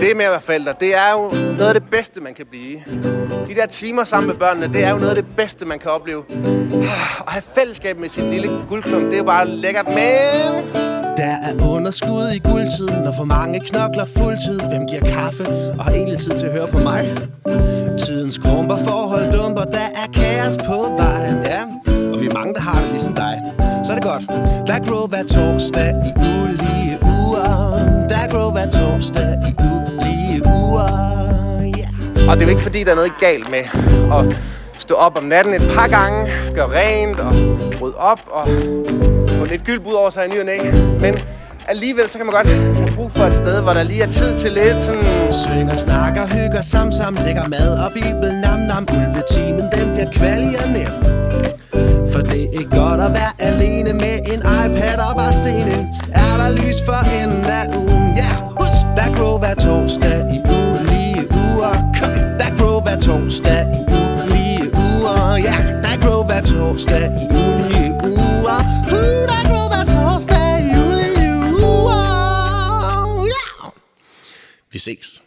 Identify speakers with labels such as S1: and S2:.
S1: Det med at være forældre, det er jo noget af det bedste, man kan blive. De der timer sammen med børnene, det er jo noget af det bedste, man kan opleve. At have fællesskab med sin lille guldklump, det er jo bare lækkert, men...
S2: Der er underskud i guldtiden, når for mange knokler fuldtid. Hvem giver kaffe og har egentlig tid til at høre på mig? Tiden skrumper, forhold dumper, der er kaos på vejen, ja. Og vi er mange, der har det ligesom dig. Så er det godt. Der grow hver torsdag i ulige
S1: Og det er jo ikke fordi, der er noget galt med at stå op om natten et par gange, gøre rent og rydde op og få lidt gylp ud over sig i ny og næ. Men alligevel så kan man godt have brug for et sted, hvor der lige er tid til lidt sådan...
S2: Synger, snakker, hygger, sam, sam, lægger mad og bibel, nam, nam, ulvetimen, den bliver kvalg og. For det er ikke godt at være alene med en iPad og bare stene. Er der lys for enden torsdag i juli uger. Uh, der grow hver torsdag i juli uger. Yeah! Vi ses.